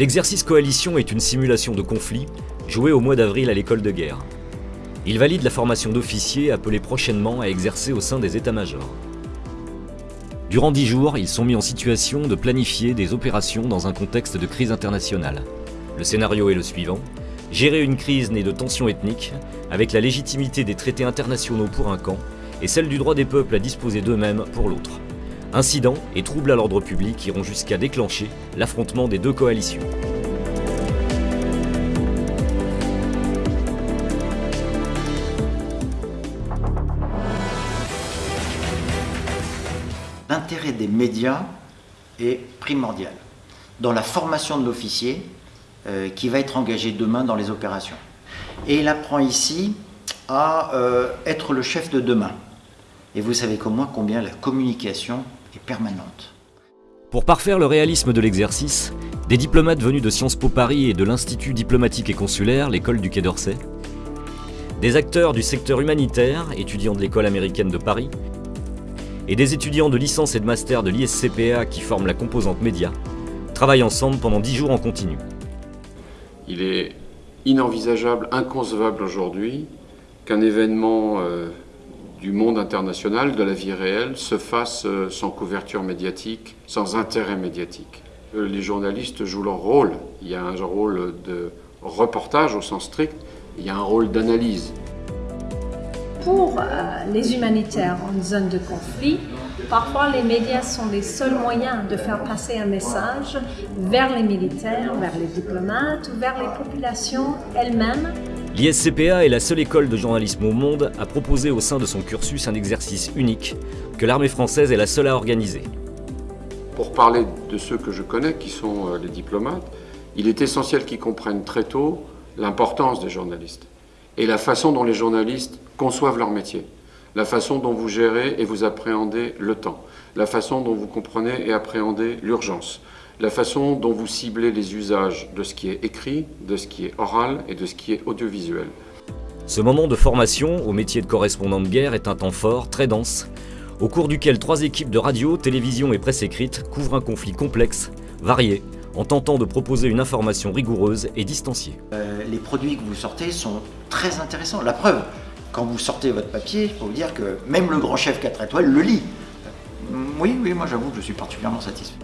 L'exercice coalition est une simulation de conflit jouée au mois d'avril à l'école de guerre. Il valide la formation d'officiers appelés prochainement à exercer au sein des états-majors. Durant dix jours, ils sont mis en situation de planifier des opérations dans un contexte de crise internationale. Le scénario est le suivant. Gérer une crise née de tensions ethniques, avec la légitimité des traités internationaux pour un camp, et celle du droit des peuples à disposer d'eux-mêmes pour l'autre. Incidents et troubles à l'ordre public iront jusqu'à déclencher l'affrontement des deux coalitions. L'intérêt des médias est primordial dans la formation de l'officier qui va être engagé demain dans les opérations. Et il apprend ici à euh, être le chef de demain. Et vous savez comme moi combien la communication permanente. Pour parfaire le réalisme de l'exercice, des diplomates venus de Sciences Po Paris et de l'Institut diplomatique et consulaire, l'école du Quai d'Orsay, des acteurs du secteur humanitaire, étudiants de l'école américaine de Paris, et des étudiants de licence et de master de l'ISCPA qui forment la composante média, travaillent ensemble pendant 10 jours en continu. Il est inenvisageable, inconcevable aujourd'hui qu'un événement euh, du monde international, de la vie réelle, se fasse euh, sans couverture médiatique, sans intérêt médiatique. Euh, les journalistes jouent leur rôle. Il y a un rôle de reportage au sens strict, il y a un rôle d'analyse. Pour euh, les humanitaires en zone de conflit, parfois les médias sont les seuls moyens de faire passer un message vers les militaires, vers les diplomates ou vers les populations elles-mêmes. L'ISCPA est la seule école de journalisme au monde à proposer au sein de son cursus un exercice unique que l'armée française est la seule à organiser. Pour parler de ceux que je connais, qui sont euh, les diplomates, il est essentiel qu'ils comprennent très tôt l'importance des journalistes et la façon dont les journalistes conçoivent leur métier, la façon dont vous gérez et vous appréhendez le temps, la façon dont vous comprenez et appréhendez l'urgence, la façon dont vous ciblez les usages de ce qui est écrit, de ce qui est oral et de ce qui est audiovisuel. Ce moment de formation au métier de correspondant de guerre est un temps fort, très dense, au cours duquel trois équipes de radio, télévision et presse écrite couvrent un conflit complexe, varié, en tentant de proposer une information rigoureuse et distanciée. Euh, les produits que vous sortez sont très intéressants. La preuve, quand vous sortez votre papier, je peux vous dire que même le grand chef 4 étoiles le lit. Oui, oui, moi j'avoue que je suis particulièrement satisfait.